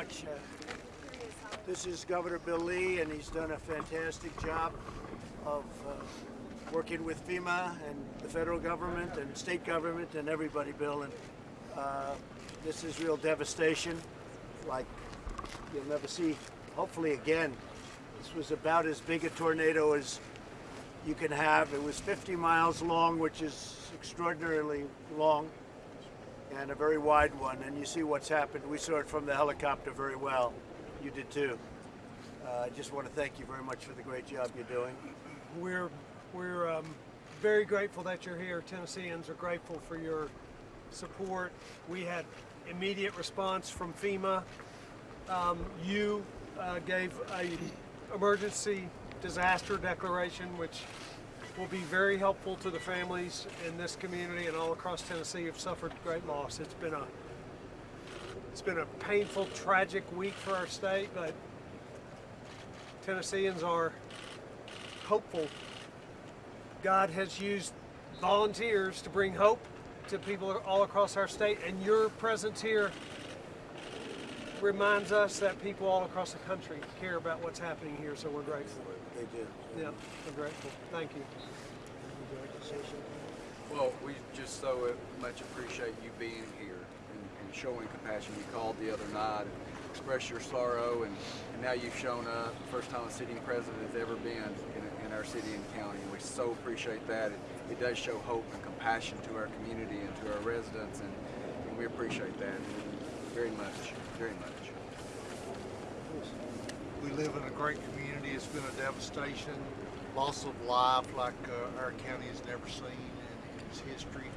much. Uh, this is Governor Bill Lee, and he's done a fantastic job of uh, working with FEMA and the federal government and state government and everybody, Bill. And uh, this is real devastation, like you'll never see, hopefully again. This was about as big a tornado as you can have. It was 50 miles long, which is extraordinarily long, and a very wide one. And you see what's happened. We saw it from the helicopter very well. You did too. Uh, I just want to thank you very much for the great job you're doing. We're we're um, very grateful that you're here. Tennesseans are grateful for your support. We had immediate response from FEMA. Um, you uh, gave a emergency disaster declaration, which will be very helpful to the families in this community and all across Tennessee who've suffered great loss. It's been a it's been a painful, tragic week for our state, but Tennesseans are hopeful God has used volunteers to bring hope to people all across our state, and your presence here reminds us that people all across the country care about what's happening here, so we're grateful. They do. Yeah, we're grateful. Thank you. Well, we just so much appreciate you being here and, and showing compassion. You called the other night and expressed your sorrow, and, and now you've shown up. First time a sitting president has ever been in, in our city and county. And we so appreciate that. It, it does show hope and compassion to our community and to our residents, and, and we appreciate that very much, very much. We live in a great community. It's been a devastation, loss of life like uh, our county has never seen in its history.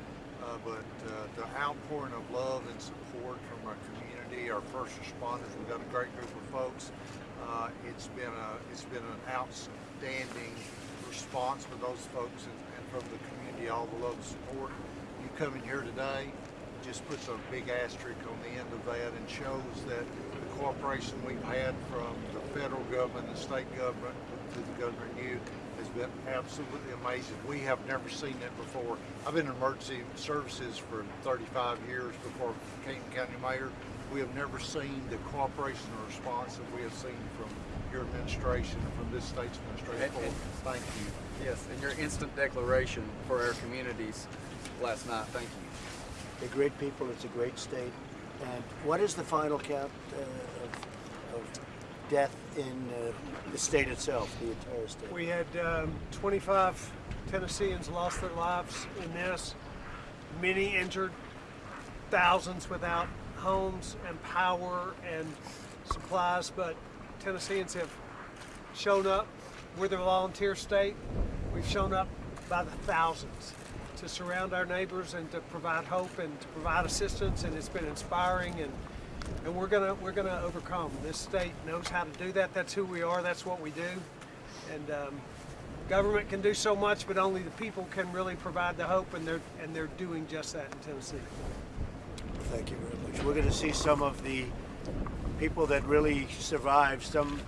Uh, but uh, the outpouring of love and support from our community, our first responders, we've got a great group of folks. Uh, it's been a it's been an outstanding response for those folks and, and from the community, all the love and support. You coming here today just puts a big asterisk on the end of that and shows that the cooperation we've had from the federal government, the state government, to the Governor you has been absolutely amazing. We have never seen that before. I've been in emergency services for 35 years before became county mayor. We have never seen the cooperation and response that we have seen from your administration and from this state's administration. And- and- Thank you. Yes, and your instant declaration for our communities last night. Thank you. They're great people. It's a great state. And what is the final count uh, of, of death in uh, the state itself, the entire state? We had um, 25 Tennesseans lost their lives in this, many injured, thousands without homes and power and supplies, but Tennesseans have shown up. We're the volunteer state. We've shown up by the thousands to surround our neighbors and to provide hope and to provide assistance, and it's been inspiring and and we're gonna we're gonna overcome. This state knows how to do that. That's who we are. That's what we do. And um, government can do so much, but only the people can really provide the hope, and they're and they're doing just that in Tennessee. Thank you very much. We're to see some of the people that really survived, some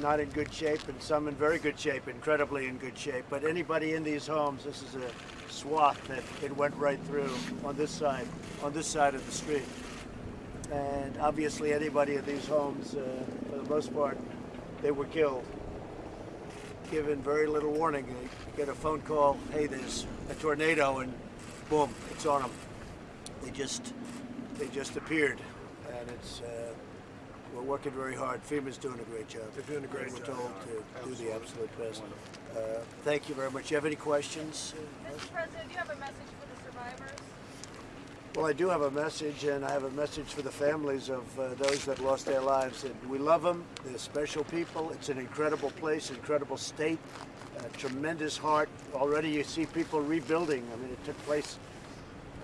not in good shape and some in very good shape, incredibly in good shape. But anybody in these homes, this is a swath that it went right through on this side, on this side of the street. And obviously anybody in these homes, uh, for the most part, they were killed. Given very little warning, they get a phone call, hey, there's a tornado, and boom, it's on them. They just they just appeared, and it's uh, we're working very hard. FEMA's doing a great job. They're doing a great we're job. told to do the absolute best. Uh, thank you very much. Do you have any questions? Mr. President, do you have a message for the survivors? Well, I do have a message, and I have a message for the families of uh, those that lost their lives. And we love them. They're special people. It's an incredible place, incredible state, a tremendous heart. Already, you see people rebuilding. I mean, it took place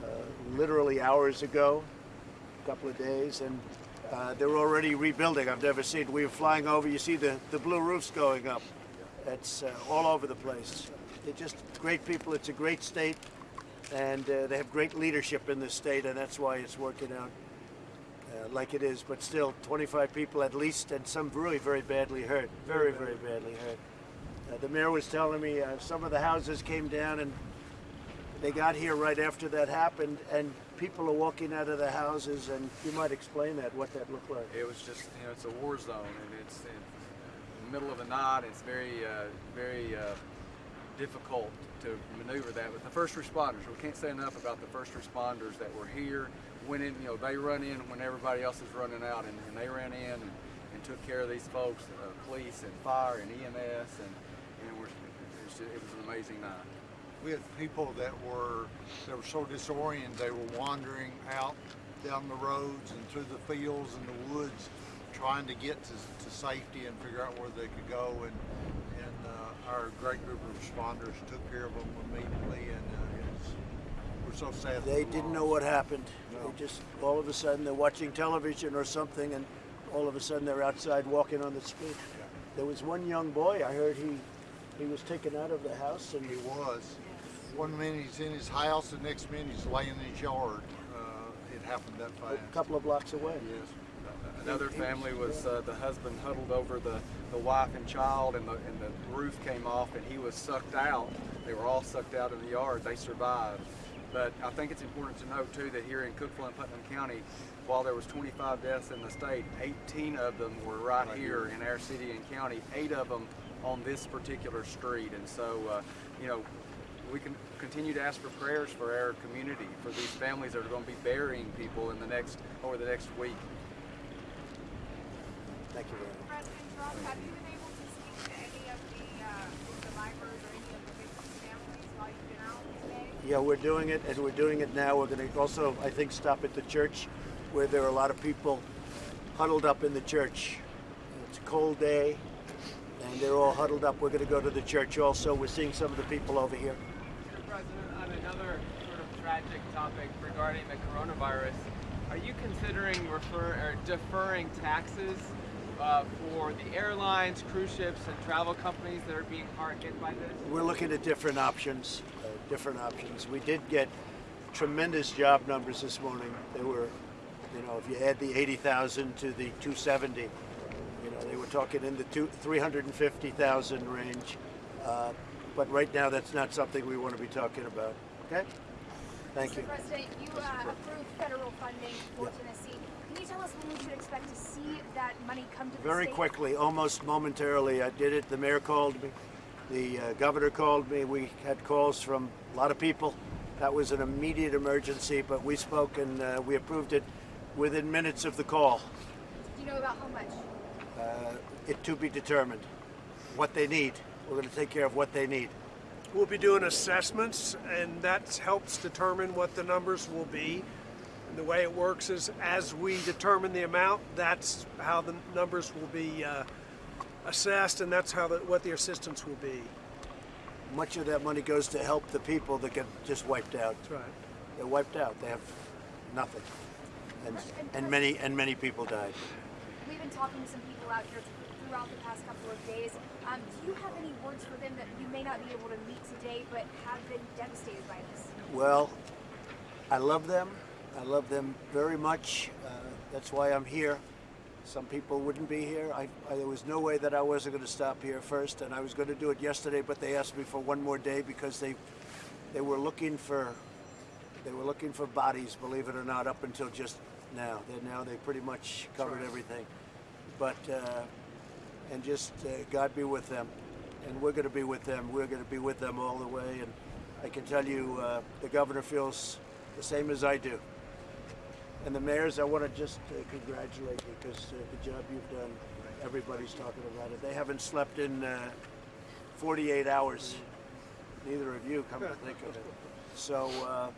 uh, literally hours ago, a couple of days, and uh, they're already rebuilding. I've never seen. We were flying over. You see the the blue roofs going up. It's uh, all over the place. They're just great people. It's a great state and uh, they have great leadership in this state, and that's why it's working out uh, like it is. But still, 25 people at least, and some really very badly hurt, very very badly hurt. Uh, the mayor was telling me uh, some of the houses came down, and they got here right after that happened, and people are walking out of the houses, and you might explain that, what that looked like. It was just, you know, it's a war zone, and it's in the middle of the night. It's very, uh, very uh, difficult to maneuver that. But the first responders, we can't say enough about the first responders that were here. Went in, you know, they run in when everybody else is running out, and, and they ran in and, and took care of these folks, uh, police and fire and EMS, and, and it, was it was an amazing night. We had people that were that were so disoriented they were wandering out down the roads and through the fields and the woods, trying to get to, to safety and figure out where they could go. And and uh, our great group of responders took care of them immediately, and uh, it's, we're so sad. They didn't know what happened. No. They just, all of a sudden, they're watching television or something, and all of a sudden they're outside walking on the street. There was one young boy, I heard he, he was taken out of the house, and He was. One minute he's in his house, the next minute he's laying in his yard. Uh, it happened that fast. a couple of blocks away. Yes. Another family was uh, the husband huddled over the, the wife and child, and the, and the roof came off, and he was sucked out. They were all sucked out in the yard. They survived. But I think it's important to note too that here in Cookeville and Putnam County, while there was 25 deaths in the state, 18 of them were right, here in our city and county. Eight of them on this particular street, and so uh, you know we can continue to ask for prayers for our community, for these families that are going to be burying people in the next over the next week. Thank you very much. President Trump, have you been able to speak to any of the uh, survivors or any of the victims' families while you've been out today? Yeah, we're doing it, and we're doing it now. We're going to also, I think, stop at the church where there are a lot of people huddled up in the church. It's a cold day, and they're all huddled up. We're going to go to the church also. We're seeing some of the people over here. Mr. President, on another sort of tragic topic regarding the coronavirus, are you considering deferring taxes uh, for the airlines, cruise ships, and travel companies that are being hard hit by this? We're looking at different options, uh, different options. We did get tremendous job numbers this morning. They were, you know, if you add the 80,000 to the 270, you know, they were talking in the two, 350,000 range. Uh, but right now, that's not something we want to be talking about. Okay? Thank you. Mr. President, you uh, approved federal funding for Yeah. Tennessee. Can you tell us when we should expect to see that money come to the Very state? quickly, almost momentarily. I did it. The mayor called me. The uh, governor called me. We had calls from a lot of people. That was an immediate emergency, but we spoke and uh, we approved it within minutes of the call. Do you know about how much? Uh, it to be determined. What they need. We're going to take care of what they need. We'll be doing assessments, and that helps determine what the numbers will be. And the way it works is, as we determine the amount, that's how the numbers will be uh, assessed, and that's how the, what the assistance will be. Much of that money goes to help the people that get just wiped out. That's right. They're wiped out. They have nothing. And, and many and many people died. We've been talking to some people out here throughout the past couple of days. Um, do you have any words for them that you may not be able to meet today, but have been devastated by this? Well, I love them. I love them very much. Uh, that's why I'm here. Some people wouldn't be here. I, I, there was no way that I wasn't going to stop here first, and I was going to do it yesterday, but they asked me for one more day because they they were looking for they were looking for bodies, believe it or not, up until just now. They now they pretty much covered everything, but uh, and just uh, God be with them, and we're going to be with them. We're going to be with them all the way, and I can tell you, uh, the governor feels the same as I do. And the mayors, I want to just uh, congratulate you because uh, the job you've done, everybody's talking about it. They haven't slept in uh, 48 hours. Neither of you, come to think of it. So uh,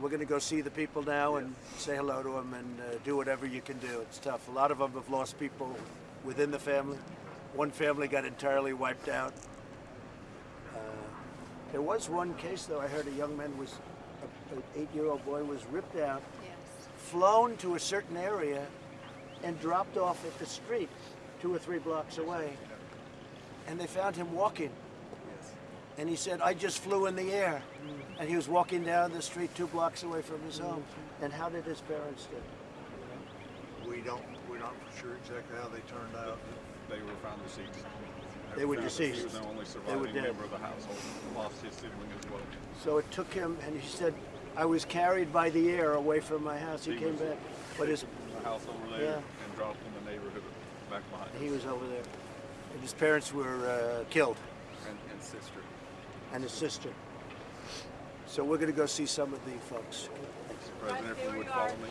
we're going to go see the people now and say hello to them and uh, do whatever you can do. It's tough. A lot of them have lost people within the family. One family got entirely wiped out. Uh, there was one case, though. I heard a young man was, a- an eight-year-old boy was ripped out, flown to a certain area, and dropped off at the street, two or three blocks away. And they found him walking. And he said, "I just flew in the air," and he was walking down the street two blocks away from his home. And how did his parents do? We don't. Not sure exactly how they turned out. They were found deceased. They were deceased. He was the only surviving member of the household. Lost his sibling as well. So it took him, and he said, I was carried by the air away from my house. He, He came back, but his the house over there Yeah. and dropped in the neighborhood back behind. he was over there, and his parents were uh, killed, And, and sister. and his sister. So we're gonna go see some of the folks. President, if you would follow me.